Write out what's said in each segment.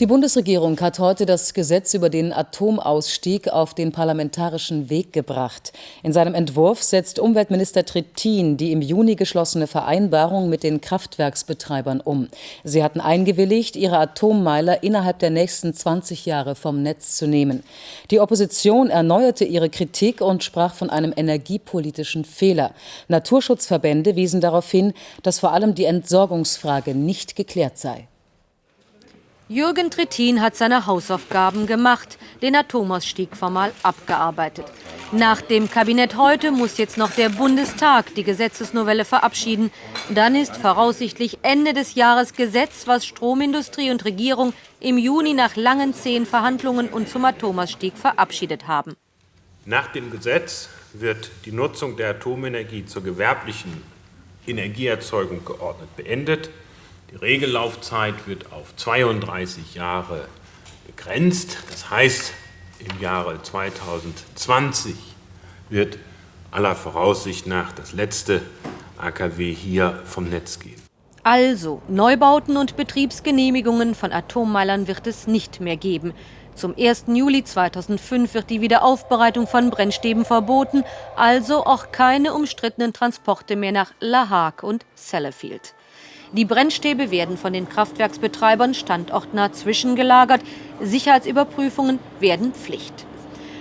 Die Bundesregierung hat heute das Gesetz über den Atomausstieg auf den parlamentarischen Weg gebracht. In seinem Entwurf setzt Umweltminister Trittin die im Juni geschlossene Vereinbarung mit den Kraftwerksbetreibern um. Sie hatten eingewilligt, ihre Atommeiler innerhalb der nächsten 20 Jahre vom Netz zu nehmen. Die Opposition erneuerte ihre Kritik und sprach von einem energiepolitischen Fehler. Naturschutzverbände wiesen darauf hin, dass vor allem die Entsorgungsfrage nicht geklärt sei. Jürgen Trittin hat seine Hausaufgaben gemacht, den Atomausstieg formal abgearbeitet. Nach dem Kabinett heute muss jetzt noch der Bundestag die Gesetzesnovelle verabschieden. Dann ist voraussichtlich Ende des Jahres Gesetz, was Stromindustrie und Regierung im Juni nach langen zehn Verhandlungen und zum Atomausstieg verabschiedet haben. Nach dem Gesetz wird die Nutzung der Atomenergie zur gewerblichen Energieerzeugung geordnet beendet. Die Regellaufzeit wird auf 32 Jahre begrenzt. Das heißt, im Jahre 2020 wird aller Voraussicht nach das letzte AKW hier vom Netz gehen. Also, Neubauten und Betriebsgenehmigungen von Atommeilern wird es nicht mehr geben. Zum 1. Juli 2005 wird die Wiederaufbereitung von Brennstäben verboten, also auch keine umstrittenen Transporte mehr nach La Hague und Sellafield. Die Brennstäbe werden von den Kraftwerksbetreibern standortnah zwischengelagert. Sicherheitsüberprüfungen werden Pflicht.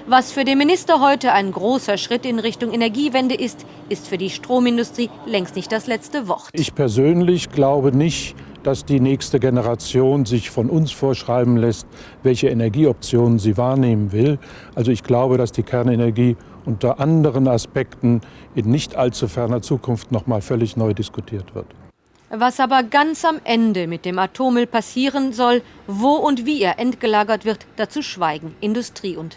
Was für den Minister heute ein großer Schritt in Richtung Energiewende ist, ist für die Stromindustrie längst nicht das letzte Wort. Ich persönlich glaube nicht, dass die nächste Generation sich von uns vorschreiben lässt, welche Energieoptionen sie wahrnehmen will. Also ich glaube, dass die Kernenergie unter anderen Aspekten in nicht allzu ferner Zukunft noch mal völlig neu diskutiert wird. Was aber ganz am Ende mit dem Atommüll passieren soll, wo und wie er entgelagert wird, dazu schweigen Industrie und